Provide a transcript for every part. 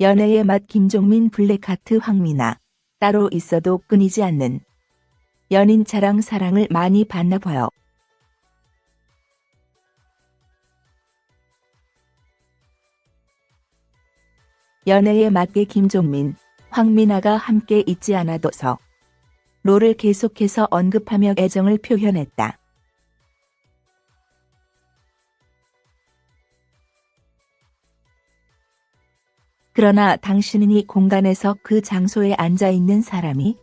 연애의 맛 김종민 블랙하트 황미나 따로 있어도 끊이지 않는 연인 자랑 사랑을 많이 받나 봐요. 연애에 맞게 김종민, 황미나가 함께 있지 않아도서 롤을 계속해서 언급하며 애정을 표현했다. 그러나 당신은 이 공간에서 그 장소에 앉아 있는 사람이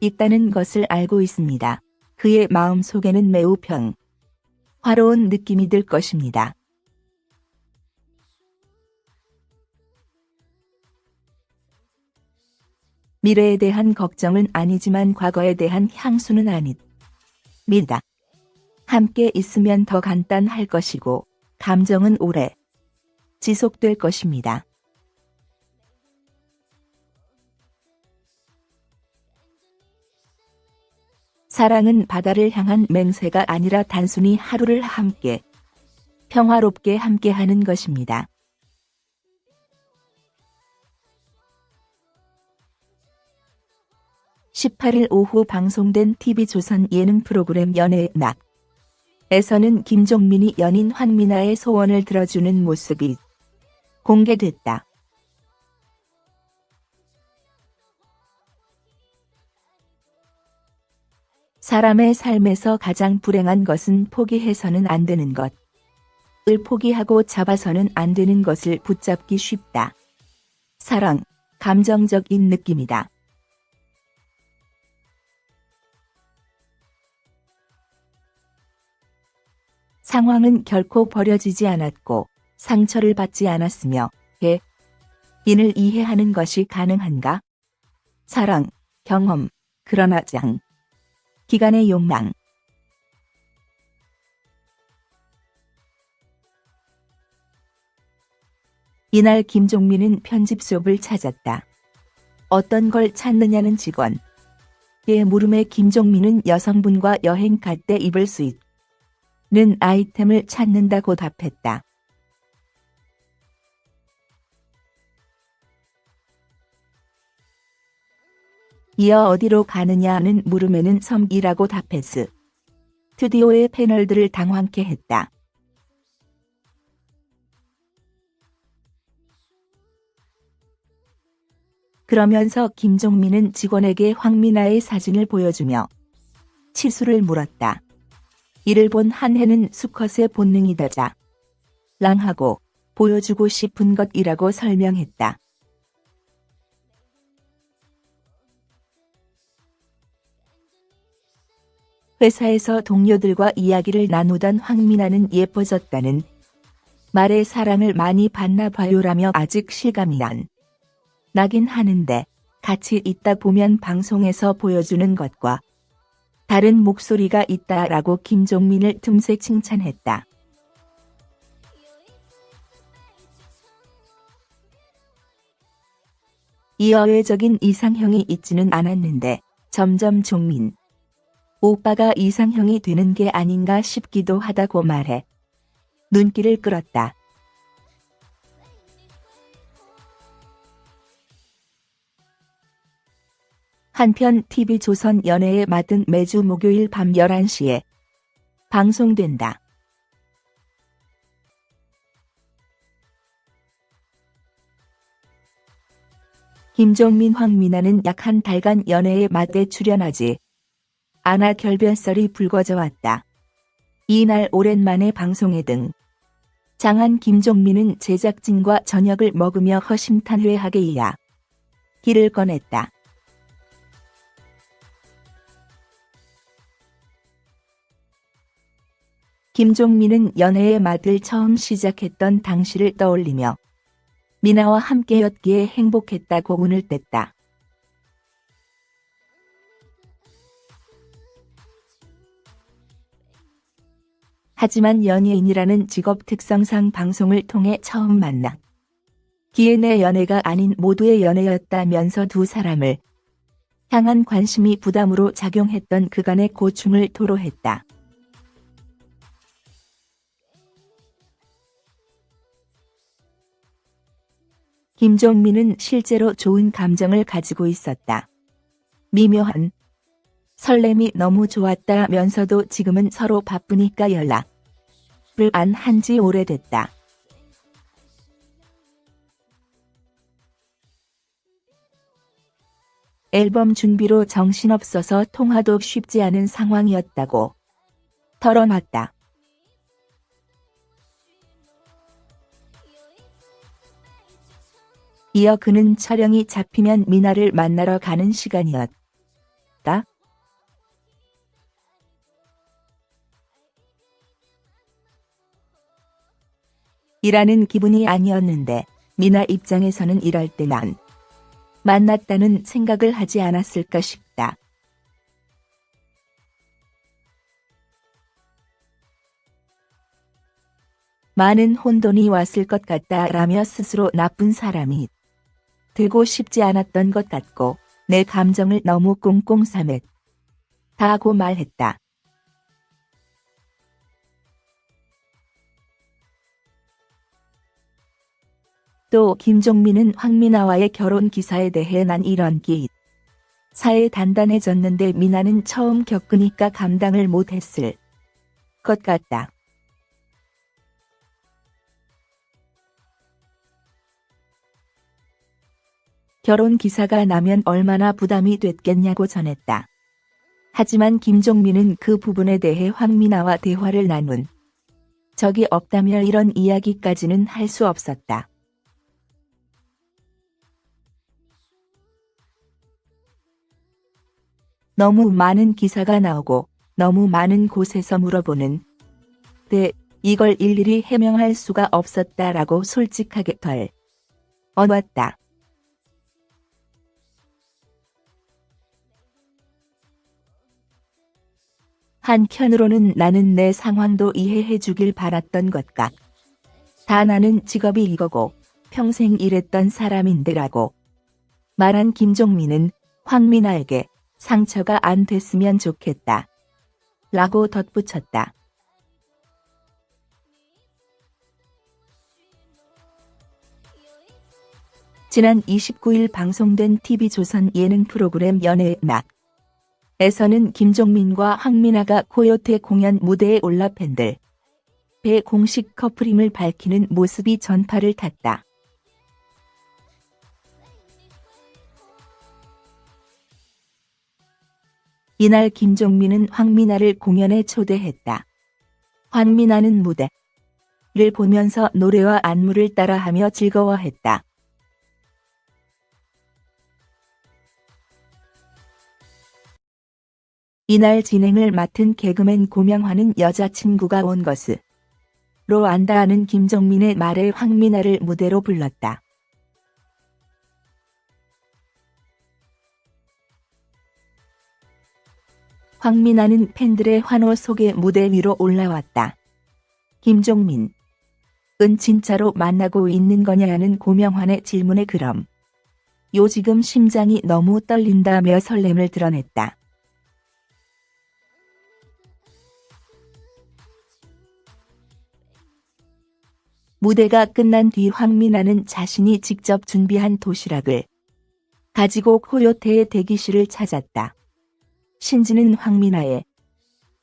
있다는 것을 알고 있습니다. 그의 마음 속에는 매우 평, 화로운 느낌이 들 것입니다. 미래에 대한 걱정은 아니지만 과거에 대한 향수는 아닙니다. 함께 있으면 더 간단할 것이고 감정은 오래 지속될 것입니다. 사랑은 바다를 향한 맹세가 아니라 단순히 하루를 함께 평화롭게 함께하는 것입니다. 18일 오후 방송된 TV조선 예능 프로그램 연애의 낙 에서는 김종민이 연인 황미나의 소원을 들어주는 모습이 공개됐다. 사람의 삶에서 가장 불행한 것은 포기해서는 안 되는 것. 을 포기하고 잡아서는 안 되는 것을 붙잡기 쉽다. 사랑, 감정적인 느낌이다. 상황은 결코 버려지지 않았고 상처를 받지 않았으며 개, 인을 이해하는 것이 가능한가? 사랑, 경험, 그러나 장, 기간의 욕망. 이날 김종민은 편집숍을 찾았다. 어떤 걸 찾느냐는 직원. 의 물음에 김종민은 여성분과 여행 갈 때 입을 수 있. 는 아이템을 찾는다고 답했다. 이어 어디로 가느냐는 물음에는 섬이라고 답했으. 스튜디오의 패널들을 당황케 했다. 그러면서 김종민은 직원에게 황미나의 사진을 보여주며 치수를 물었다. 이를 본 한해는 수컷의 본능이다자. 랑하고 보여주고 싶은 것이라고 설명했다. 회사에서 동료들과 이야기를 나누던 황미나는 예뻐졌다는 말에 사랑을 많이 받나 봐요라며 아직 실감이 안 나긴 하는데 같이 있다 보면 방송에서 보여주는 것과 다른 목소리가 있다라고 김종민을 틈새 칭찬했다. 이어외적인 이상형이 있지는 않았는데 점점 종민 오빠가 이상형이 되는 게 아닌가 싶기도 하다고 말해 눈길을 끌었다. 한편 TV조선 연애에 맡은 매주 목요일 밤 11시에 방송된다. 김종민 황미나는 약 한 달간 연애의 맛에 출연하지 않아 결변설이 불거져 왔다. 이날 오랜만에 방송에 등 장한 김종민은 제작진과 저녁을 먹으며 허심탄회하게 이야 길을 꺼냈다. 김종민은 연애의 맛을 처음 시작했던 당시를 떠올리며 미나와 함께였기에 행복했다고 운을 뗐다. 하지만 연예인이라는 직업 특성상 방송을 통해 처음 만나 기회 내 연애가 아닌 모두의 연애였다면서 두 사람을 향한 관심이 부담으로 작용했던 그간의 고충을 토로했다. 김종민은 실제로 좋은 감정을 가지고 있었다. 미묘한 설렘이 너무 좋았다면서도 지금은 서로 바쁘니까 연락을 안 한 지 오래됐다. 앨범 준비로 정신없어서 통화도 쉽지 않은 상황이었다고 털어놨다. 이어 그는 촬영이 잡히면 미나를 만나러 가는 시간이었다. 일하는 기분이 아니었는데 미나 입장에서는 이럴 때 난 만났다는 생각을 하지 않았을까 싶다. 많은 혼돈이 왔을 것 같다 라며 스스로 나쁜 사람이 되고 싶지 않았던 것 같고 내 감정을 너무 꽁꽁 삼했다고 말했다. 또 김종민은 황미나와의 결혼 기사에 대해 난 이런 기 사에 단단해졌는데 미나는 처음 겪으니까 감당을 못했을 것 같다. 결혼 기사가 나면 얼마나 부담이 됐겠냐고 전했다. 하지만 김종민은 그 부분에 대해 황미나와 대화를 나눈 적이 없다며 이런 이야기까지는 할 수 없었다. 너무 많은 기사가 나오고 너무 많은 곳에서 물어보는 데 이걸 일일이 해명할 수가 없었다라고 솔직하게 덜 언왔다. 한편으로는 나는 내 상황도 이해해 주길 바랐던 것 같. 다 나는 직업이 이거고 평생 일했던 사람인데라고 말한 김종민은 황민아에게 상처가 안 됐으면 좋겠다. 라고 덧붙였다. 지난 29일 방송된 TV조선 예능 프로그램 연애의 막 에서는 김종민과 황민아가 코요태 공연 무대에 올라 팬들 배 공식 커플임을 밝히는 모습이 전파를 탔다. 이날 김종민은 황민아를 공연에 초대했다. 황민아는 무대를 보면서 노래와 안무를 따라하며 즐거워했다. 이날 진행을 맡은 개그맨 고명화는 여자친구가 온 것으로 안다하는 김정민의 말에 황민아를 무대로 불렀다. 황민아는 팬들의 환호 속에 무대 위로 올라왔다. 김종민. 은 진짜로 만나고 있는 거냐는 고명환의 질문에 그럼. 요 지금 심장이 너무 떨린다며 설렘을 드러냈다. 무대가 끝난 뒤 황민아는 자신이 직접 준비한 도시락을 가지고 코요태의 대기실을 찾았다. 신지는 황민아의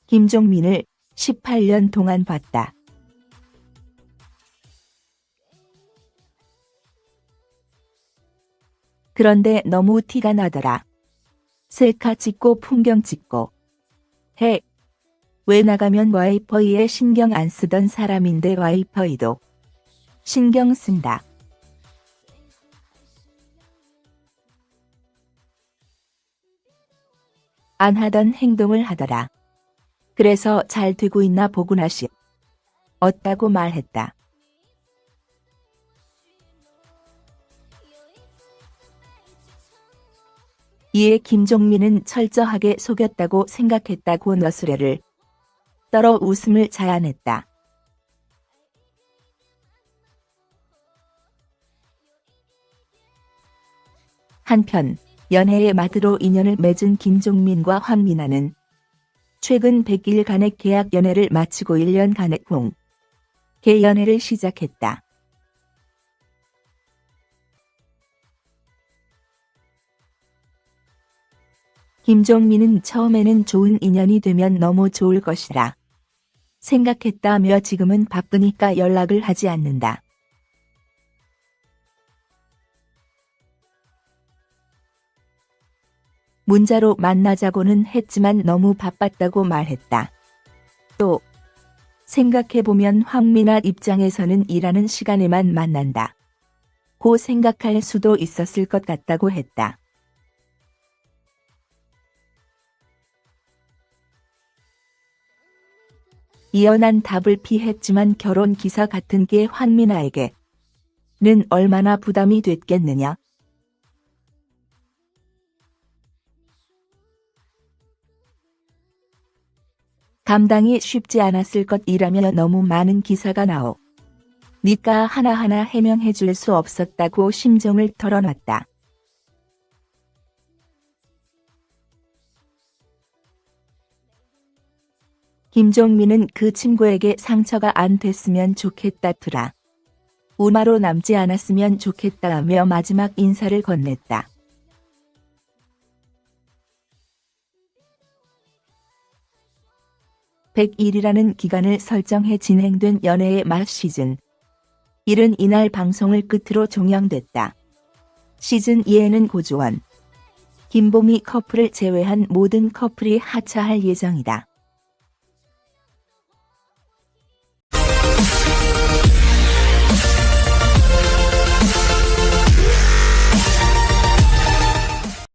김종민을 18년 동안 봤다. 그런데 너무 티가 나더라. 셀카 찍고 풍경 찍고 해. 왜 나가면 와이퍼이에 신경 안 쓰던 사람인데 와이퍼이도 신경 쓴다. 안 하던 행동을 하더라. 그래서 잘 되고 있나 보구나 시. 어다고 말했다. 이에 김종민은 철저하게 속였다고 생각했다고 너스레를 떨어 웃음을 자아냈다. 한편 연애의 맛으로 인연을 맺은 김종민과 황미나는 최근 100일간의 계약 연애를 마치고 1년간의 공개 연애를 시작했다. 김종민은 처음에는 좋은 인연이 되면 너무 좋을 것이라 생각했다며 지금은 바쁘니까 연락을 하지 않는다. 문자로 만나자고는 했지만 너무 바빴다고 말했다. 또 생각해보면 황민아 입장에서는 일하는 시간에만 만난다. 고 생각할 수도 있었을 것 같다고 했다. 이연한 답을 피했지만 결혼 기사 같은 게 황민아에게는 얼마나 부담이 됐겠느냐. 감당이 쉽지 않았을 것이라며 너무 많은 기사가 나오. 니까 하나하나 해명해 줄 수 없었다고 심정을 털어놨다. 김종민은 그 친구에게 상처가 안 됐으면 좋겠다더라. 우마로 남지 않았으면 좋겠다며 마지막 인사를 건넸다. (100일이라는) 기간을 설정해 진행된 연애의 말 시즌 1은 이날 방송을 끝으로 종영됐다. 시즌 2에는 고주원, 김보미 커플을 제외한 모든 커플이 하차할 예정이다.